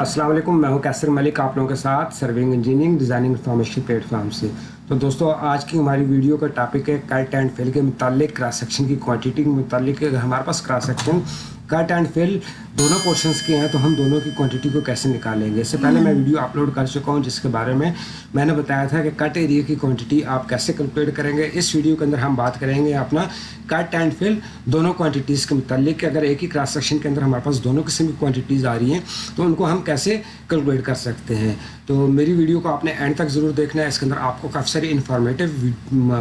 السلام علیکم، میں ہوں کیسر ملک، آپ لوگوں کے ساتھ serving engineering designing information platform سے۔ تو دوستو، آج کی ہماری ویڈیو کا ٹاپک ہے کٹ اینڈ فیل کے متعلق کراس سیکشن کی کوانٹیٹی کے متعلق۔ ہمارے پاس cross section cut and fill دونوں پورشنس کے ہیں تو ہم دونوں کی کوانٹٹی کو کیسے نکالیں گے؟ اس سے پہلے میں ویڈیو اپلوڈ کر چکا ہوں جس کے بارے میں میں نے بتایا تھا کہ کٹ ایریا کی کوانٹٹی آپ کیسے کیلکولیٹ کریں گے؟ اس ویڈیو کے اندر ہم بات کریں گے اپنا کٹ اینڈ فل دونوں کوانٹٹیز کے متعلق کہ اگر ایک ہی کراس سیکشن کے اندر ہمارے پاس دونوں قسم کی کوانٹٹیز آ رہی ہیں تو ان کو ہم کیسے کیلکولیٹ کر سکتے ہیں؟ تو میری ویڈیو کو آپ نے اینڈ تک ضرور دیکھنا ہے اس کے اندر آپ کو کافی ساری انفارمیٹیو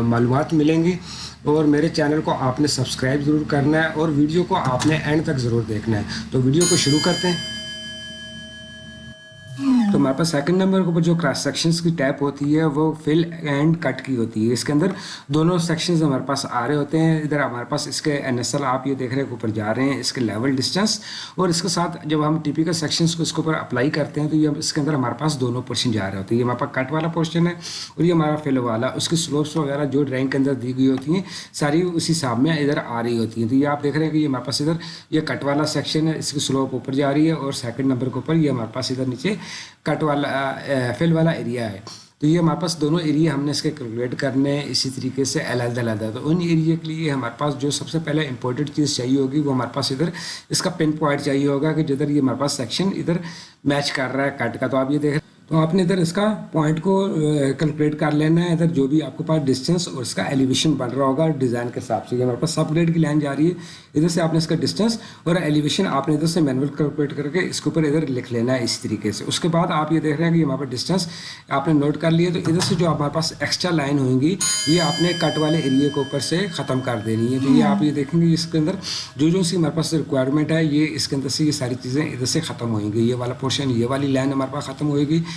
معلومات ملیں گی اور میرے چینل کو آپ نے سبسکرائب ضرور کرنا ہے اور ویڈیو کو آپ نے اینڈ تک ضرور دیکھنا ہے۔ تو ویڈیو کو شروع کرتے ہیں۔ تو ہمارے پاس سیکنڈ نمبر کے اوپر جو کراس سیکشنز کی ٹیپ ہوتی ہے، وہ فل اینڈ کٹ کی ہوتی ہے۔ اس کے اندر دونوں سیکشنز ہمارے پاس آ رہے ہوتے ہیں۔ ادھر ہمارے پاس اس کے این ایس ایل آپ یہ دیکھ رہے ہیں، اوپر جا رہے ہیں اس کے لیول ڈسٹینس اور اس کے ساتھ جب ہم ٹیپیکل سیکشنز کو اس کے اوپر اپلائی کرتے ہیں، تو یہ اس کے اندر ہمارے پاس دونوں پورشن جا رہے ہوتے ہیں۔ یہ ہمارے پاس کٹ والا پورشن ہے اور یہ ہمارا فل والا۔ اس کی سلوپس وغیرہ جو ڈرائنگ کے اندر دی گئی ہوتی ہیں، ساری اسی حساب میں ادھر آ رہی ہوتی ہیں۔ تو یہ آپ دیکھ رہے ہیں کہ یہ ہمارے پاس ادھر یہ کٹ والا سیکشن ہے، اس کی سلوپ اوپر جا رہی ہے اور سیکنڈ نمبر کے اوپر یہ ہمارے پاس ادھر نیچے کٹ والا فل والا ایریا ہے۔ تو یہ ہمارے پاس دونوں ایریا ہم نے اس کے کیلکولیٹ کرنے ہیں اسی طریقے سے علیحدہ علیحدہ۔ تو ان ایریا کے لیے ہمارے پاس جو سب سے پہلے امپورٹنٹ چیز چاہیے ہوگی وہ ہمارے پاس ادھر اس کا پن پوائنٹ چاہیے ہوگا کہ جدھر یہ ہمارے پاس سیکشن ادھر میچ کر رہا ہے کٹ کا۔ تو آپ یہ دیکھ تو آپ نے ادھر اس کا پوائنٹ کو کیلکولیٹ کر لینا ہے، ادھر جو بھی آپ کے پاس ڈسٹینس اور اس کا ایلیویشن بن رہا ہوگا ڈیزائن کے حساب سے۔ یہ ہمارے پاس سب گریڈ کی لائن جا رہی ہے۔ ادھر سے آپ نے اس کا ڈسٹینس اور ایلیویشن آپ نے ادھر سے مینول کیلکولیٹ کر کے اس کے اوپر ادھر لکھ لینا ہے اسی طریقے سے۔ اس کے بعد آپ یہ دیکھ رہے ہیں کہ ہمارے پاس ڈسٹینس آپ نے نوٹ کر لیا۔ تو ادھر سے جو ہمارے پاس ایکسٹرا لائن ہوئیں گی، یہ آپ نے کٹ والے ایریے کے اوپر سے ختم کر دینی ہے۔ تو یہ آپ یہ دیکھیں گے، اس کے اندر جو جو سی ہمارے پاس ریکوائرمنٹ ہے، یہ اس کے اندر سے یہ ساری چیزیں ادھر سے ختم ہوئیں گی۔ یہ والا پورشن یہ والی لائن ہمارے پاس ختم ہوئے گی۔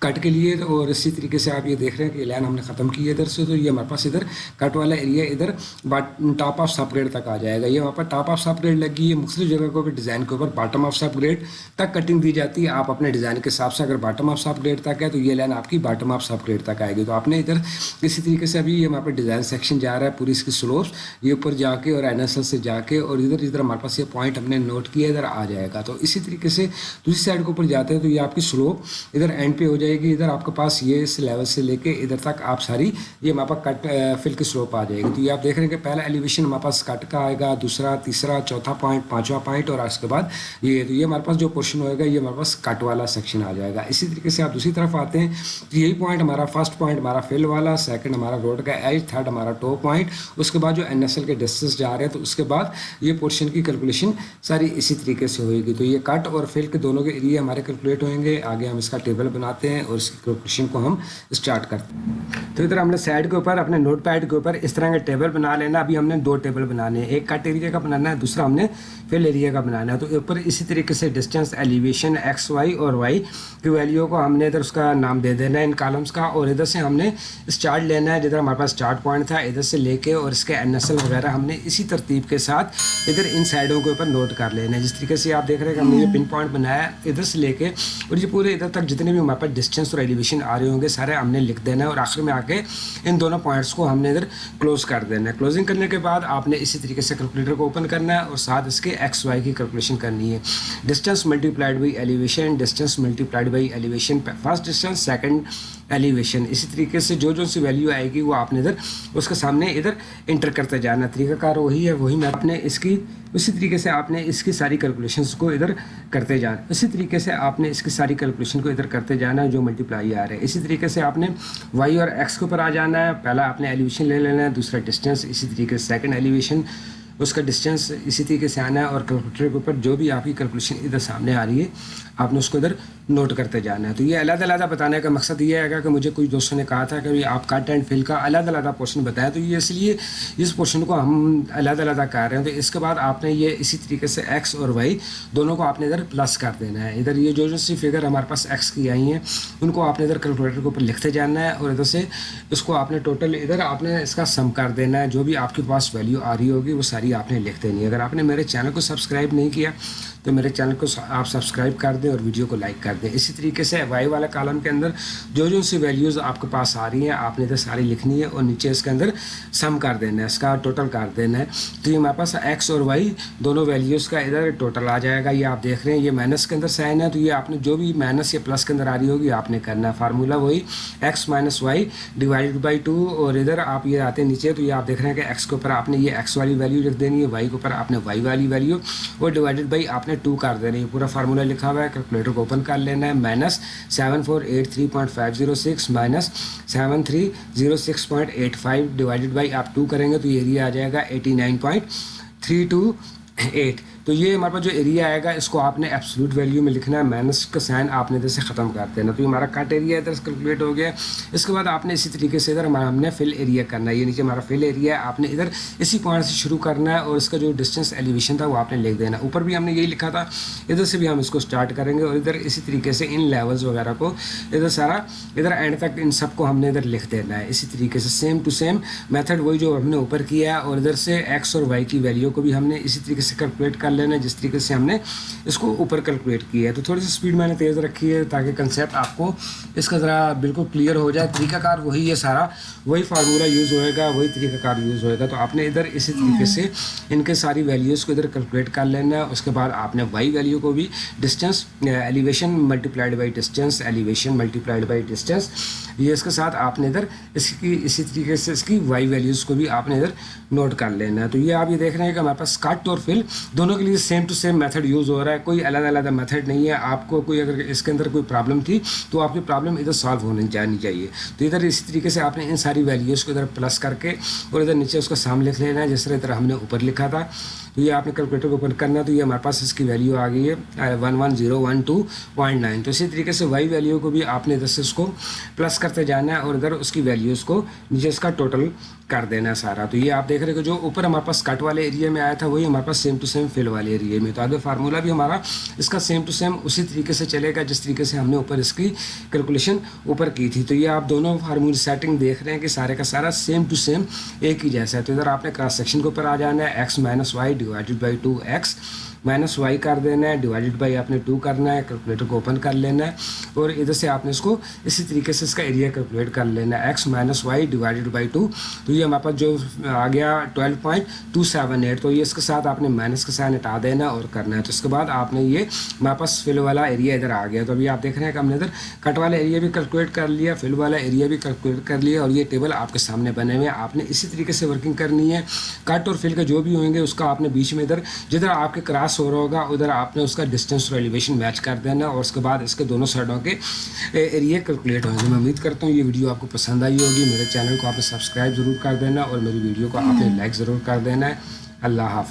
کٹ کے لیے اور اسی طریقے سے آپ یہ دیکھ رہے ہیں کہ لائن ہم نے ختم کی ہے ادھر سے، تو یہ ہمارے پاس ادھر کٹ والا ایریا ادھر ٹاپ آف سب گریڈ تک آ جائے گا۔ یہ وہاں پر ٹاپ آف سب گریڈ لگی ہے۔ مختلف جگہ کے اوپر ڈیزائن کے اوپر باٹم آف سب گریڈ تک کٹنگ دی جاتی ہے۔ آپ اپنے ڈیزائن کے حساب سے اگر باٹم آف سب گریڈ تک ہے تو یہ لائن آپ کی باٹم آف سب گریڈ تک آئے گی۔ تو آپ نے ادھر اسی طریقے سے ابھی یہ ہمارے پاس ڈیزائن سیکشن جا رہا ہے، پوری اس کی سلوپس یہ اوپر جا کے اور این ایس ایل سے جا کے اور ادھر ادھر ہمارے پاس یہ پوائنٹ ہم نے نوٹ کیا ادھر آ جائے گا۔ تو اسی طریقے سے دوسری سائڈ کے اوپر جاتے ہیں تو یہ آپ کی سلوپ ادھر اینڈ پہ ہو جائے گی، ادھر آپ کے پاس یہ اس لیول سے لے کے ادھر تک آپ ساری یہ ہمارے پاس کٹ فل کی سلوپ آ جائے گی۔ تو یہ آپ دیکھ رہے ہیں کہ پہلا ایلیویشن ہمارے پاس کٹ کا آئے گا، دوسرا، تیسرا، چوتھا پوائنٹ پانچواں پوائنٹ اور اس کے بعد یہ، تو یہ ہمارے پاس جو پورشن ہوئے گا، یہ ہمارے پاس کٹ والا سیکشن آ جائے گا۔ اسی طریقے سے آپ دوسری طرف آتے ہیں، تو یہی پوائنٹ ہمارا فرسٹ پوائنٹ ہمارا فل والا سیکنڈ ہمارا روڈ کا ایج تھرڈ ہمارا ٹو پوائنٹ اس کے بعد جو این ایس ایل کے ڈسٹینس جا رہے ہیں، تو اس کے بعد یہ پورشن کی کیلکولیشن ساری اسی طریقے سے ہوئے گی۔ تو یہ کٹ اور فل کے دونوں کے ایریا ہمارے کیلکولیٹ ہوئیں گے۔ آگے ہم اس کا ٹیبل بناتے ہیں۔ ہیں اور اس کی کو ہم اسٹارٹ کرتے ہیں۔ تو ادھر ہم نے سائڈ کے اوپر اپنے نوٹ پیڈ کے اوپر اس طرح کا ٹیبل بنا لینا۔ ابھی ہم نے دو ٹیبل بنانے ہیں۔ ایک کٹ ایریا کا بنانا ہے، دوسرا ہم نے فل ایریا کا بنانا ہے۔ تو اوپر اسی طریقے سے ڈسٹینس ایلیویشن ایکس وائی اور وائی کی ویلیو کو ہم نے ادھر اس کا نام دے دینا ہے ان کالمس کا۔ اور ادھر سے ہم نے اسٹارٹ لینا ہے، جدھر ہمارے پاس اسٹارٹ پوائنٹ تھا، ادھر سے لے کے اور اس کے این ایس ایل وغیرہ ہم نے اسی ترتیب کے ساتھ ادھر ان سائڈوں کے اوپر نوٹ کر لینا ہے۔ جس طریقے سے آپ دیکھ رہے ہیں کہ ہم نے یہ پن پوائنٹ بنایا ہے، ادھر سے لے کے اور یہ پورے ادھر تک جتنے بھی ہمارے پاس ڈسٹینس اور ایلیویشن آ رہے ہوں گے سارے ہم نے لکھ دینا ہے اور آخر میں آ کے ان دونوں پوائنٹس کو ہم نے ادھر کلوز کر دینا ہے کلوزنگ کرنے کے بعد آپ نے اسی طریقے سے کیلکولیٹر کو اوپن کرنا ہے اور ساتھ اس کے ایکس وائی کی کیلکولیشن کرنی ہے distance multiplied by elevation distance multiplied by elevation first distance second elevation اسی طریقے سے جو جو سی ویلیو آئے گی وہ آپ نے ادھر اس کے سامنے ادھر انٹر کرتے جانا۔ طریقہ کار وہی ہے، وہی میں آپ نے اس کی، اسی طریقے سے آپ نے اس کی ساری کیلکولیشنس کو ادھر کرتے جانا۔ اسی طریقے سے آپ نے اس کی ساری کیلکولیشن کو ادھر کرتے جانا ہے جو ملٹی پلائی آ رہے۔ ہیں اسی طریقے سے آپ نے وائی اور ایکس کے اوپر آ جانا۔ ہے پہلا آپ نے ایلیویشن لے لینا ہے دوسرا ڈسٹینس اسی طریقے سے سیکنڈ ایلیویشن اس کا ڈسٹینس اسی طریقے سے آنا ہے اور کیلکولیٹر کے اوپر جو بھی آپ کی کیلکولیشن ادھر سامنے آ رہی ہے، آپ نے اس کو ادھر نوٹ کرتے جانا ہے۔ تو یہ علیحدہ علیحدہ بتانے کا مقصد یہ ہے کہ مجھے کچھ دوستوں نے کہا تھا کہ آپ کٹ اینڈ فل کا علیحدہ علیحدہ پورشن بتایا، تو یہ اس لیے اس پورشن کو ہم علیحدہ علیحدہ کر رہے ہیں۔ تو اس کے بعد آپ نے یہ اسی طریقے سے ایکس اور وائی دونوں کو آپ نے ادھر پلس کر دینا ہے۔ ادھر یہ جو جو سی فگر ہمارے پاس ایکس کی آئی ہیں، ان کو آپ نے ادھر کیلکولیٹر کے اوپر لکھتے جانا ہے اور ادھر سے اس کو آپ نے ٹوٹل ادھر آپ نے اس کا سم کر دینا ہے۔ جو بھی آپ کے پاس ویلیو آ رہی ہوگی، وہ ساری آپ نے لکھ دینی ہے اگر آپ نے میرے چینل کو سبسکرائب نہیں کیا، تو میرے چینل کو آپ سبسکرائب کر دیں اور ویڈیو کو لائک کر دیں۔ اسی طریقے سے وائی والا کالم کے اندر جو جو سی ویلیوز آپ کے پاس آ رہی ہیں، آپ نے ادھر ساری لکھنی ہے اور نیچے اس کے اندر سم کر دینا ہے، اس کا ٹوٹل کر دینا ہے۔ تو یہ ہمارے پاس ایکس اور وائی دونوں ویلیوز کا ادھر ٹوٹل آ جائے گا۔ یہ آپ دیکھ رہے ہیں، یہ مائنس کے اندر سائن ہے۔ تو یہ آپ نے جو بھی مائنس یا پلس کے اندر آ رہی ہوگی، آپ نے کرنا ہے۔ فارمولا وہی X minus Y divide by two اور ادھر آپ یہ آتے ہیں نیچے۔ تو یہ آپ دیکھ رہے ہیں کہ ایکس کے اوپر آپ نے یہ ایکس والی ویلیو لکھ دینی ہے وائی کے اوپر آپ نے وائی والی ویلیو اور ڈیوائڈیڈ بائی آپ نے ٹو کر دینی ہے پورا فارمولا لکھا ہوا ہے کیلکولیٹر کو اوپن کر لینا ہے۔ Minus seven four eight three point five zero six minus seven three zero six point eight five divided by آپ ٹو کریں گے تو یہ ایریا آ جائے گا eighty nine point three two eight تو یہ ہمارے پاس جو ایریا آئے گا، اس کو آپ نے ایپسلوٹ ویلیو میں لکھنا ہے۔ مائنس کا سائن آپ نے ادھر سے ختم کر دینا۔ تو یہ ہمارا کٹ ایریا ادھر سے کیلکولیٹ ہو گیا۔ اس کے بعد آپ نے اسی طریقے سے ادھر ہمارا ہم نے فل ایریا کرنا ہے۔ یعنی یہ نیچے ہمارا فل ایریا ہے آپ نے ادھر اسی پوائنٹ سے شروع کرنا ہے اور اس کا جو ڈسٹینس ایلیویشن تھا وہ آپ نے لکھ دینا اوپر بھی ہم نے یہی لکھا تھا۔ ادھر سے بھی ہم اس کو اسٹارٹ کریں گے اور ادھر اسی طریقے سے ان لیولز وغیرہ کو ادھر سارا ادھر اینڈ تک ان سب کو ہم نے ادھر لکھ دینا ہے۔ اسی طریقے سے سیم ٹو سیم میتھڈ وہی جو ہم نے اوپر کیا ہے اور ادھر سے ایکس اور وائی کی ویلیو کو بھی ہم نے اسی طریقے سے کیلکولیٹ کر لینا ہے، جس طریقے سے ہم نے اس کو اوپر کیلکولیٹ کیا ہے۔ تو تھوڑی سی اسپیڈ میں نے تیز رکھی ہے تاکہ کنسیپٹ آپ کو اس کا ذرا بالکل کلیئر ہو جائے۔ طریقہ کار وہی ہے سارا، وہی فارمولہ یوز ہوئے گا، وہی طریقہ کار یوز ہوئے گا۔ تو آپ نے ادھر اسی طریقے سے ان کے ساری ویلیوز کو ادھر کیلکولیٹ کر لینا ہے۔ اس کے بعد آپ نے وائی ویلیو کو بھی distance elevation multiplied by distance elevation multiplied by distance یہ اس کے ساتھ آپ نے ادھر اس کی، اسی طریقے سے اس کی وائی ویلیوز کو بھی آپ نے ادھر نوٹ کر لینا ہے۔ تو یہ آپ یہ دیکھ رہے ہیں کہ ہمارے پاس کٹ اور فل دونوں کے لیے same to same method use ہو رہا ہے، کوئی علیحدہ علیحدہ میتھڈ نہیں ہے۔ آپ کو کوئی اگر اس کے اندر کوئی پرابلم تھی، تو آپ کی پرابلم ادھر سالو ہونے جانی چاہیے۔ تو ادھر اسی طریقے سے آپ نے ان ساری ویلیوز کو ادھر پلس کر کے اور ادھر نیچے اس کا سام لکھ لینا ہے، جس طرح ادھر ہم نے اوپر لکھا تھا۔ تو یہ آپ نے کیلکولیٹر کو اوپن کرنا ہے، تو یہ ہمارے پاس اس کی ویلیو آ گئی ہے one one zero one two point nine تو اسی طریقے سے وائی ویلیو کو بھی آپ نے ادھر سے اس کو پلس کرتے جانا ہے اور ادھر اس کی ویلیوز کو نیچے اس کا ٹوٹل کر دینا ہے سارا۔ تو یہ آپ دیکھ رہے کہ جو اوپر ہمارے پاس کٹ والے ایریا میں آیا تھا، وہی ہمارے پاس سیم ٹو سیم فل والے ایریا میں تو آگے فارمولا بھی ہمارا اس کا سیم ٹو سیم اسی طریقے سے چلے گا، جس طریقے سے ہم نے اوپر اس کی کیلکولیشن اوپر کی تھی۔ تو یہ آپ دونوں فارمول سیٹنگ دیکھ رہے ہیں کہ سارے کا سارا سیم ٹو سیم ایک ہی جیسا ہے۔ تو ادھر آپ نے کراس سیکشن کے اوپر آ جانا ہے۔ X minus Y divided by two X minus Y کر دینا ہے۔ ڈیوائڈیڈ بائی آپ نے ٹو کرنا ہے کیلکولیٹر کو اوپن کر لینا ہے۔ اور ادھر سے آپ نے اس کو اسی طریقے سے اس کا ایریا کیلکولیٹ کر لینا ہے۔ X minus Y divided by two تو یہ ہمارے پاس جو آ گیا twelve point two seven eight تو یہ اس کے ساتھ آپ نے مائنس کا سائن ہٹا دینا اور کرنا ہے۔ تو اس کے بعد آپ نے یہ ہمارے پاس فل والا ایریا ادھر آ گیا۔ تو ابھی آپ دیکھ رہے ہیں کہ ہم نے ادھر کٹ والا ایریا بھی کیلکولیٹ کر لیا فل والا ایریا بھی کیلکولیٹ کر لیا اور یہ ٹیبل آپ کے سامنے بنے ہوئے ہیں۔ آپ نے اسی طریقے سے ورکنگ کرنی ہے۔ کٹ اور فل کا جو بھی ہوئیں گے، اس کا آپ نے بیچ میں ادھر جدھر آپ کے کراس ہو رہا ہوگا، ادھر آپ نے اس کا ڈسٹینس اور ایلیویشن میچ کر دینا اور اس کے بعد اس کے دونوں سائڈوں کے ایریا کیلکولیٹ ہوں گے میں امید کرتا ہوں یہ ویڈیو آپ کو پسند آئی ہوگی۔ میرے چینل کو آپ نے سبسکرائب ضرور کر کر دینا اور میری ویڈیو کو آپ نے لائک ضرور کر دینا ہے۔ اللہ حافظ۔